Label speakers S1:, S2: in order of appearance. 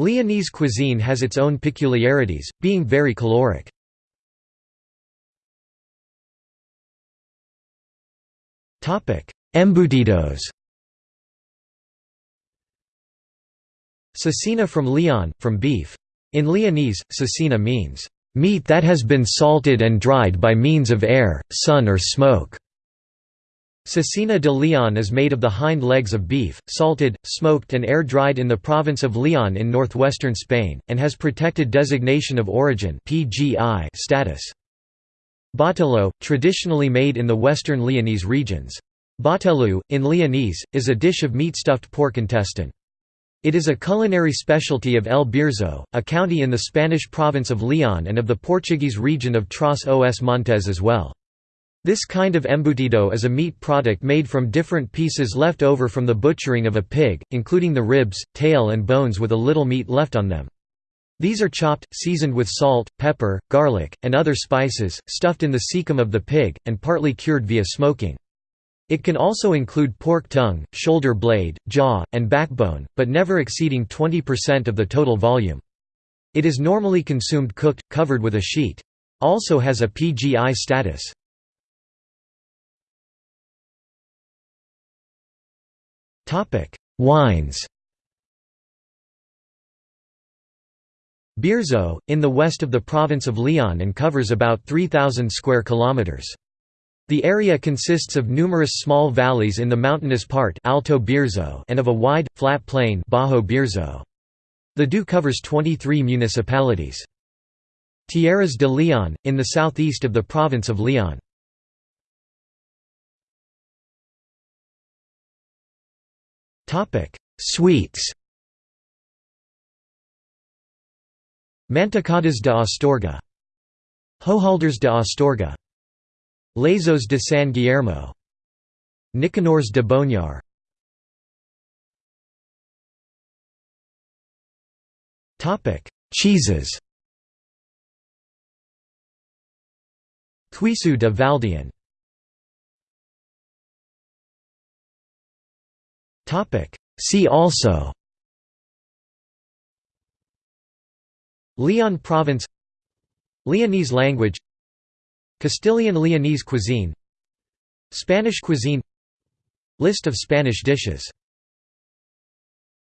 S1: Leonese cuisine has its own peculiarities, being very caloric. Embutidos Cecina from Leon, from beef. In Leonese, cecina means, "...meat that has been salted and dried by means of air, sun or smoke." Cecina de Leon is made of the hind legs of beef, salted, smoked and air-dried in the province of Leon in northwestern Spain, and has protected designation of origin status. Botelho, traditionally made in the western Leonese regions. Botelho, in Leonese, is a dish of meat-stuffed pork intestine. It is a culinary specialty of El Bierzo, a county in the Spanish province of Leon and of the Portuguese region of Trás os Montes as well. This kind of embutido is a meat product made from different pieces left over from the butchering of a pig, including the ribs, tail and bones with a little meat left on them. These are chopped, seasoned with salt, pepper, garlic, and other spices, stuffed in the cecum of the pig, and partly cured via smoking. It can also include pork tongue, shoulder blade, jaw, and backbone, but never exceeding 20% of the total volume. It is normally consumed cooked, covered with a sheet. Also has a PGI status. Wines Bierzo, in the west of the province of Leon and covers about 3,000 square kilometers. The area consists of numerous small valleys in the mountainous part Alto Bierzo and of a wide, flat plain Bajo Bierzo. The DO covers 23 municipalities. Tierras de Leon, in the southeast of the province of Leon. Sweets Mantecadas de Astorga Hojaldres de Astorga Lazos de San Guillermo Nicanors de Boñar Topic. Cheeses Queso de Valdeón See also Leon province Leonese language Castilian Leonese cuisine Spanish cuisine List of Spanish dishes